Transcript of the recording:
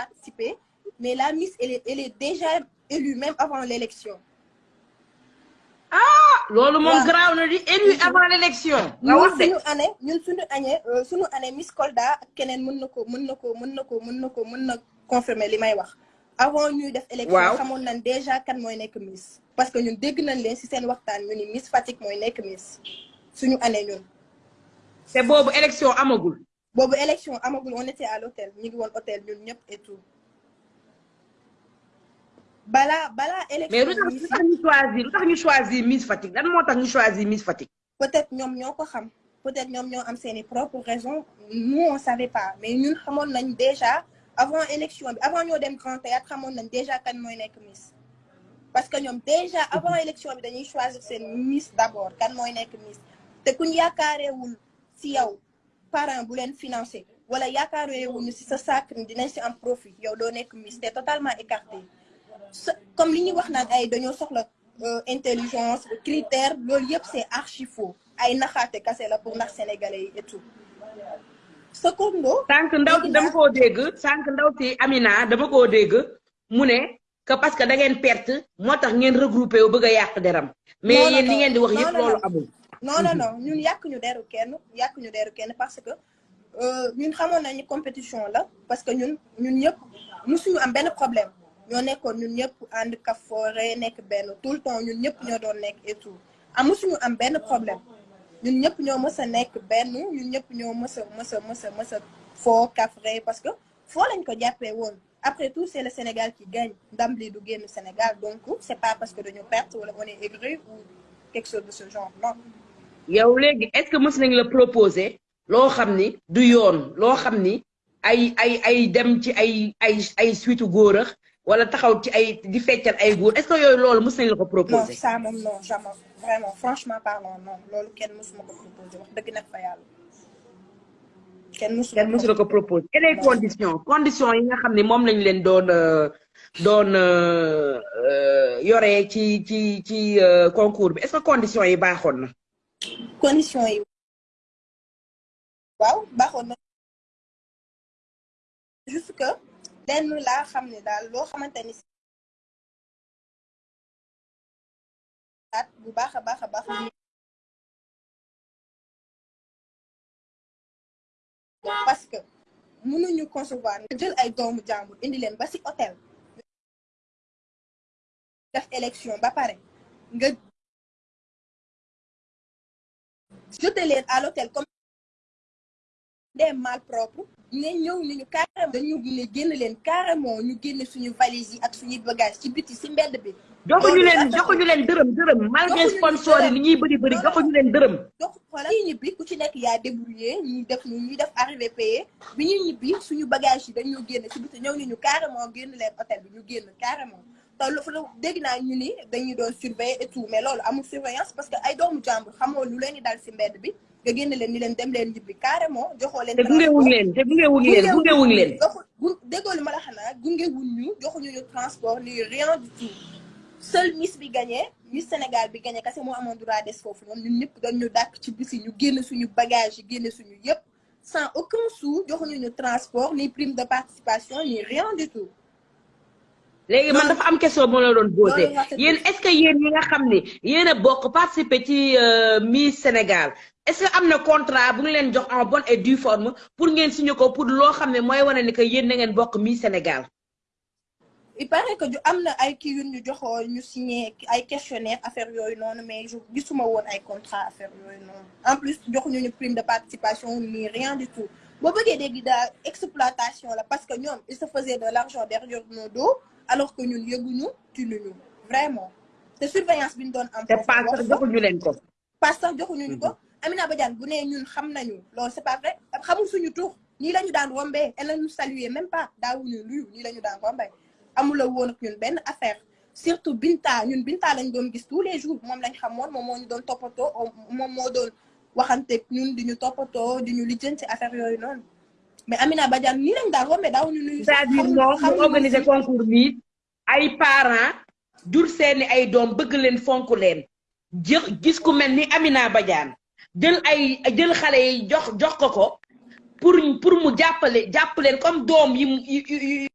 participer mais la Miss elle est elle est déjà élue même avant l'élection. Loolu moom garaaw na di élu avant l'élection. Nga ñun wax de. suñu année ñun suñu année euh, suñu année Miss Kolda ak keneen mën na ko mën na ko mën na ko mën na ko mën na confirmer li may wax. Avant ñuy def élection Waaw. xamoon nañ déjà kan mooy nekk Miss. Parce que ñun dégg nañ leen ci seen waxtaan ñu ni Miss Fatick mooy nekk Miss suñu année ñun. Te boobu élection amagul boobu élection amagul on était à l'hôtel ñu ngi woon hôtel ñun ñëpp et tout. Balaa balaa mais lu élection tax Miss lu tax ñu choisir lu tax ñu choisir Miss Fatick? Lan moo tax ñu choisir Miss Fatick? Peut-être ñoom ñoo ko xam. Peut-être ñoom ñoo am seeni propres raisons. Nous on savait pas. Mais ñun xamoon nañ déjà avant élection bi avant ñoo dem Grand Théâtre xamoon nañ déjà kan mooy nekk Miss. Parce que ñoom déjà avant élection bi dañuy choisir seen Miss d'abord kan mooy nekk Miss. Te kuñ yaakaareewul ci yow parent bu leen financé wala yaakaareewuñu ci sa sacre dinañ ci am profit yow doo nekk Miss te totalement écarté. Comme li ñuy wax naan ay dañoo soxla euh, intelligence critère loolu yëpp c'est archi faux. Ay naxaate kase la pour nax sénégalais yi et tout. Secondo sànq ndaw si dama koo dégg sànq ndaw si Amina dama koo dégg mu ne que parce que da ngeen perte moo tax ngeen regroupé wu bëgg a yàq deram. Mais Non, non, yéen li non. ngeen di wax Non, yëpp non, loolu non. amul non non non. Ñun yàq ñu deru kenn yàq ñu parce que ñun xamoon nañu compétition parce que ñun ñun ñëpp problème. Ñoo nekkoon ñun ñëpp ànd tout le temps ñun ñëpp ñoo doon nekk et tout. Am musuñu am benn problème. Ñun ñëpp ñoo mës a nekk benn ñun ñëpp ñoo a mës a mës a mës parce que foo lañ ko jàppee après tout c'est le Sénégal qui gagne. Ndam li du Sénégal donc c'est pas parce que dañu perte wala on est aigri ou quelque chose de ce genre non yow léegi est-ce que mës nañ la proposer loo xam ni du yoon loo xam ni ay ay ay dem ci ay ay ay suite góor a wala taxaw ci ay di feccal ay góor est-ce que yooyu loolu mës nañ la ko non ça moom non jamais. Vraiment franchement parlant non. Loolu kenn mësuma ko proposé wax dëgg nag fa yàlla. Kenn mësuma kenn mësu la ko proposer. Et les conditions conditions yi nga xam ni moom lañ leen doon euh, doon euh, euh, yoree ci ci ci concours bi. Est-ce que conditions yi baaxoon na? Condition yi. Waaw baaxoon juste que lenn laa xam ne daal loo xamante ni at bu baax a baax parce que mënuñu concevoir jël ay doomu jàmbur indi leen ba ci hôtel. Def élection ba pare nga jeter leen à l'hôtel comme des malpropres ne ñëw ni ñu carrément dañu ne génn leen carrément ñu génne suñu valise yi ak suñuy bagages ci biti ci mbedd bi. Joxuñu leen joxuñu leen dërëm dërëm. Malgré sponsor yi li ñuy bëri bëri joxuñu leen dërëm. donc voilà ñuy ñibbi ku ci nekk yaa débrouillé ñu def ñu ñuy def arrivé payé bi ñuy ñibbi suñu bagage yi dañu génn ci biti ñëw ñu ñu carrément génn leen hôtel bi ñu génn carrément. Te lu lu dégg naa ñu ni dañuy doon surveiller et tout mais loolu amul surveillance parce que ay doomu jàmbur xamoo lu leen di dal ci mbedd bi nga génn leen ni leen dem leen ñibbi carrément joxoo leen te gungewuñ leen te gungewuñ leen gungewuñ leen. joxu gu déggoo li ma la xanaa gungewuñ ñu joxuñu ñu transport ni rien du tout. Seul Miss bi gagné Miss Sénégal bi gagné kese moo amoon droit des foofu noonu ñun ñëpp dañ ñu dàkk ci bisi ñu génn suñu bagage yi génn suñu yëpp sans aucun sou joxuñu ñu transport ni prime de participation ni rien du tout léegi man dafa am question moo la doon posé. Yéen est-ce que yéen ñi nga xam ni yéen a bokk participer ci euh, Miss Sénégal est-ce que am na contrat bu leen jox en bonne et due forme pour ngeen signé ko pour loo xam ne mooy wane ni que yéen na ngeen bokk Miss Sénégal? Il paraît que ju am na ay kii yu ñu joxoo ñu signé ay questionnaire affaire yooyu noonu mais gisuma woon ay contrat affaire yooyu noonu. En plus joxuñu ñu prime de participation ni rien du tout boo bëggee dégg daal exploitation la parce que ñoom il se faisait de l'argent derrière nos dos alors que ñun yëguñu tinuñu vraiment. Te surveillance bi ñu doon am te foofu pas sax wax joxuñu leen ko. pas sax joxuñu ñu ko Amina Badiane bu nee ñun xam nañu loolu c'est pas vrai. Xamul suñu tur nii la ñu daan rombee elle nous saluer même pas daawuñu luyu nii la ñu daan rombee. Amula woon ak ñun benn affaire. Surtout Binta ñun Binta lañ doon gis tous les jours moom lañ xamoon moom moo ñu doon toppatoo moom moo doon waxanteeg ñun di ñu toppatoo di ñu lijjanti affaire yooyu noonu. Mais Amina Badiane nii lañ daan rombee daawuñu luyu c'est-à-dire moom organiser concours bi ay parents jur seeni ay doom bëgg leen fonk leen. Jë gis ku mel ni Amina Badiane jël ay jël xale yi jox jox ko ko pour pour mu jàppale jàpp leen comme doom yi mu